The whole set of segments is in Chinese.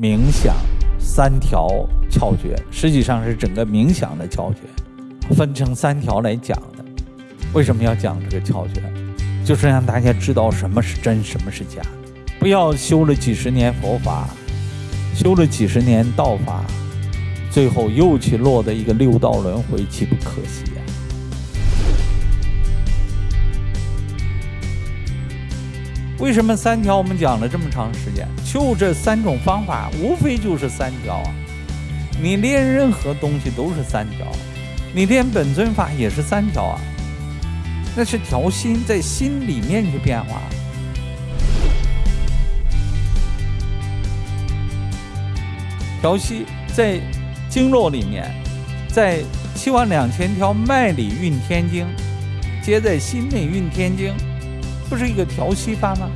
冥想三条窍诀，实际上是整个冥想的窍诀，分成三条来讲的。为什么要讲这个窍诀？就是让大家知道什么是真，什么是假。不要修了几十年佛法，修了几十年道法，最后又去落得一个六道轮回，岂不可惜呀？为什么三条我们讲了这么长时间？就这三种方法，无非就是三条啊！你练任何东西都是三条，你练本尊法也是三条啊！那是调心，在心里面去变化。调息在经络里面，在七万两千条脉里运天经，接在心内运天经。不是一个调息法吗？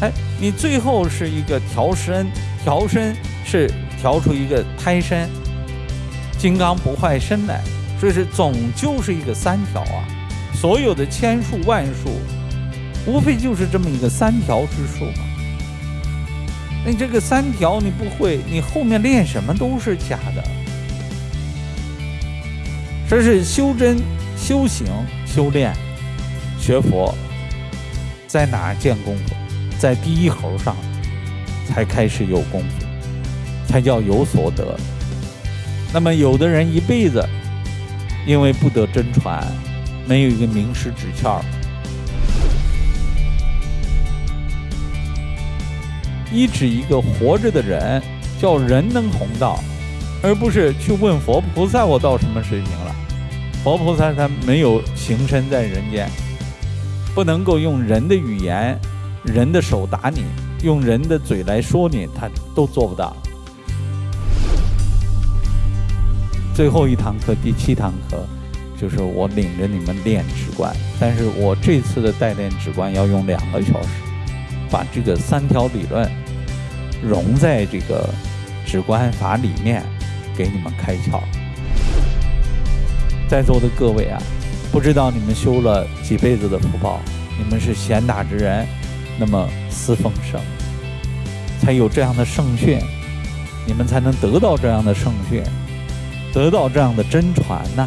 哎，你最后是一个调身，调身是调出一个胎身，金刚不坏身来，所以是总就是一个三条啊。所有的千数万数，无非就是这么一个三条之数嘛。那这个三条你不会，你后面练什么都是假的。这是修真、修行、修炼、学佛。在哪见功夫？在第一猴上才开始有功夫，才叫有所得。那么有的人一辈子因为不得真传，没有一个名师指窍，一指一个活着的人，叫人能弘道，而不是去问佛菩萨我到什么水平了。佛菩萨他没有行身在人间。不能够用人的语言、人的手打你，用人的嘴来说你，他都做不到。最后一堂课，第七堂课，就是我领着你们练直观，但是我这次的代练直观要用两个小时，把这个三条理论融在这个直观法里面，给你们开窍。在座的各位啊！不知道你们修了几辈子的福报，你们是贤达之人，那么思丰盛，才有这样的圣训，你们才能得到这样的圣训，得到这样的真传呐。